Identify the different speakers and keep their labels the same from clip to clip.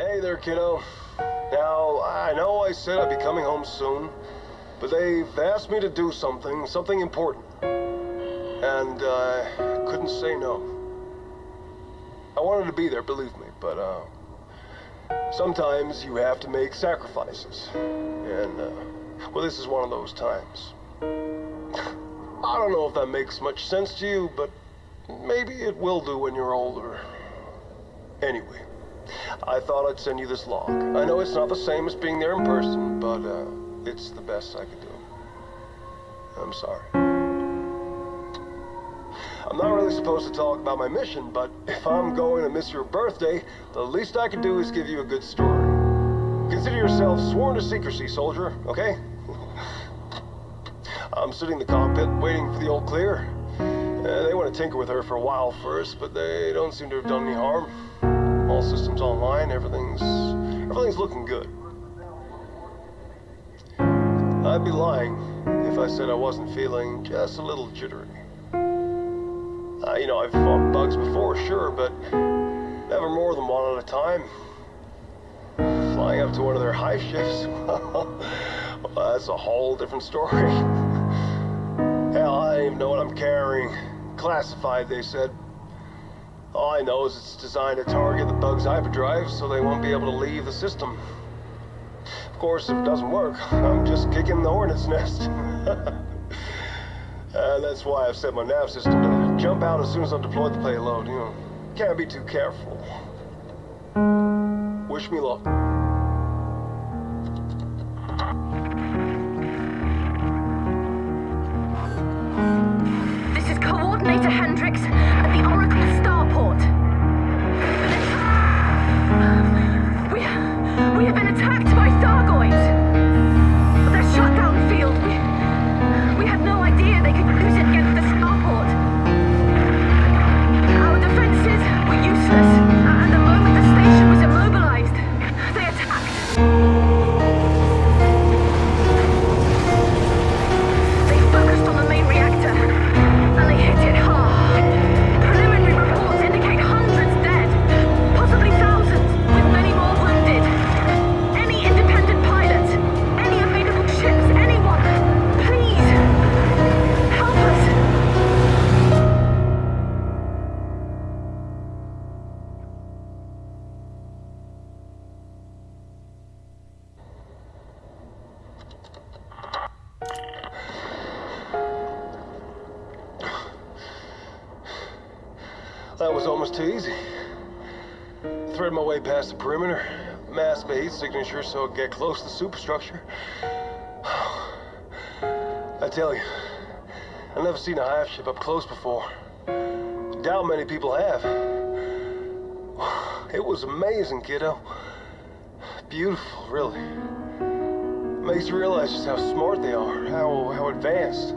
Speaker 1: Hey there, kiddo. Now, I know I said I'd be coming home soon, but they've asked me to do something, something important. And uh, I couldn't say no. I wanted to be there, believe me, but uh, sometimes you have to make sacrifices. And, uh, well, this is one of those times. I don't know if that makes much sense to you, but maybe it will do when you're older. Anyway, I thought I'd send you this log. I know it's not the same as being there in person, but uh, it's the best I could do. I'm sorry. I'm not really supposed to talk about my mission, but if I'm going to miss your birthday, the least I can do is give you a good story. Consider yourself sworn to secrecy, soldier, okay? I'm sitting in the cockpit waiting for the old clear. Uh, they want to tinker with her for a while first, but they don't seem to have done any harm. All systems online, everything's everything's looking good. I'd be lying if I said I wasn't feeling just a little jittery. Uh, you know, I've fought bugs before, sure, but never more than one at a time. Flying up to one of their hive ships, well, that's a whole different story. Hell, I don't even know what I'm carrying. Classified, they said. All I know is it's designed to target the bug's hyperdrive so they won't be able to leave the system. Of course, if it doesn't work, I'm just kicking the hornet's nest. and uh, that's why I've set my nav system to jump out as soon as I've deployed the payload. You know, can't be too careful. Wish me luck.
Speaker 2: This is Coordinator Hendricks
Speaker 1: That was almost too easy. Thread my way past the perimeter, mass my heat signature so I'd get close to the superstructure. I tell you, I've never seen a hive ship up close before. Doubt many people have. It was amazing, kiddo. Beautiful, really. Makes you realize just how smart they are, how, how advanced.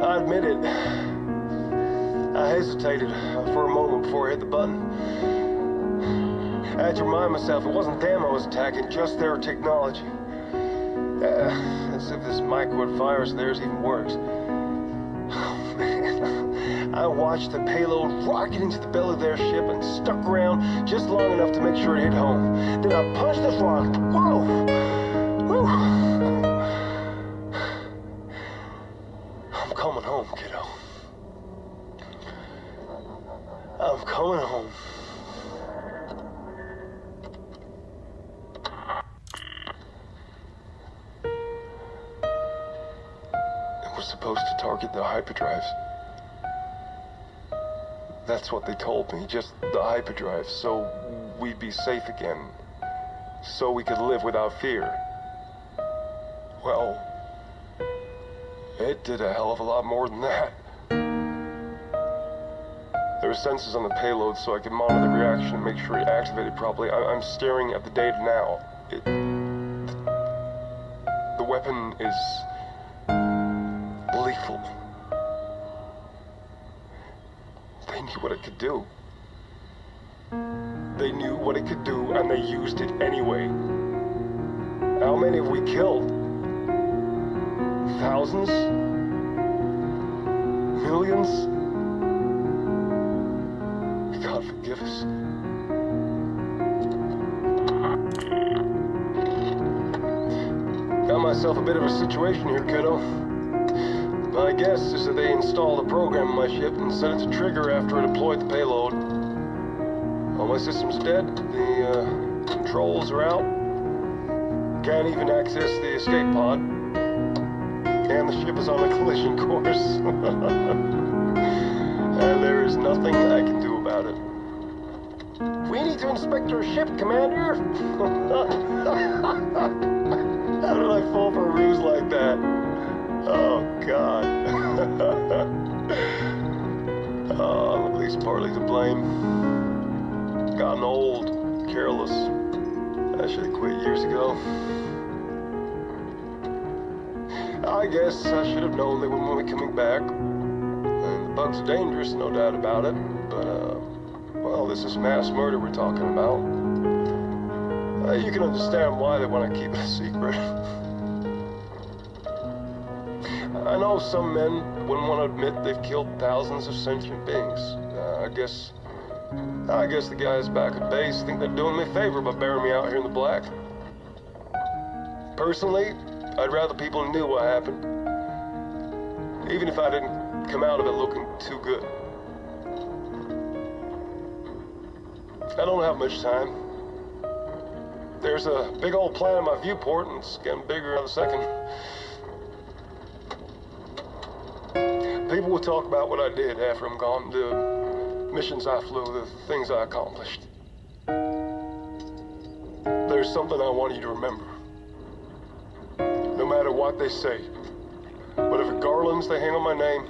Speaker 1: I admit it. I hesitated for a moment before I hit the button. I had to remind myself it wasn't them I was attacking, just their technology. Uh, as if this microid virus of theirs even works. Oh, man. I watched the payload rocket into the belly of their ship and stuck around just long enough to make sure it hit home. Then I punched the throttle. Whoa! Whew. I'm coming home, kiddo. I'm coming home. It was supposed to target the hyperdrives. That's what they told me, just the hyperdrive, so we'd be safe again. So we could live without fear. Well, it did a hell of a lot more than that. There were sensors on the payload so I could monitor the reaction and make sure it activated properly. I I'm staring at the data now. It, the weapon is lethal. They knew what it could do. They knew what it could do and they used it anyway. How many have we killed? Thousands? Millions? Myself a bit of a situation here, kiddo. My guess is that they installed a program on my ship and set it to trigger after I deployed the payload. All my systems dead. The uh, controls are out. Can't even access the escape pod. And the ship is on a collision course. and there is nothing I can do about it. We need to inspect your ship, Commander. partly to blame. Gotten old, careless. I should have quit years ago. I guess I should have known they wouldn't want me coming back. And the bugs are dangerous, no doubt about it. But, uh, well, this is mass murder we're talking about. Uh, you can understand why they want to keep it a secret. I know some men wouldn't want to admit they've killed thousands of sentient beings. Uh, I guess, I guess the guys back at base think they're doing me a favor by burying me out here in the black. Personally, I'd rather people knew what happened, even if I didn't come out of it looking too good. I don't have much time. There's a big old plan in my viewport, and it's getting bigger every second. People will talk about what I did after I'm gone, the missions I flew, the things I accomplished. There's something I want you to remember. No matter what they say, whatever garlands they hang on my name,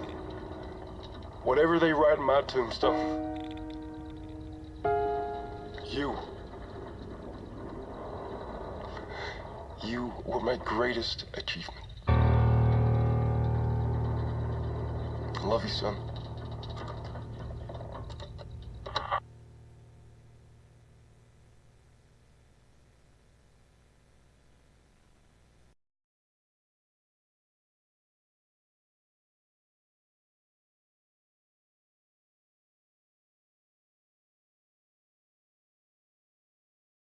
Speaker 1: whatever they write in my tombstone, you. You were my greatest achievement. Love you, son.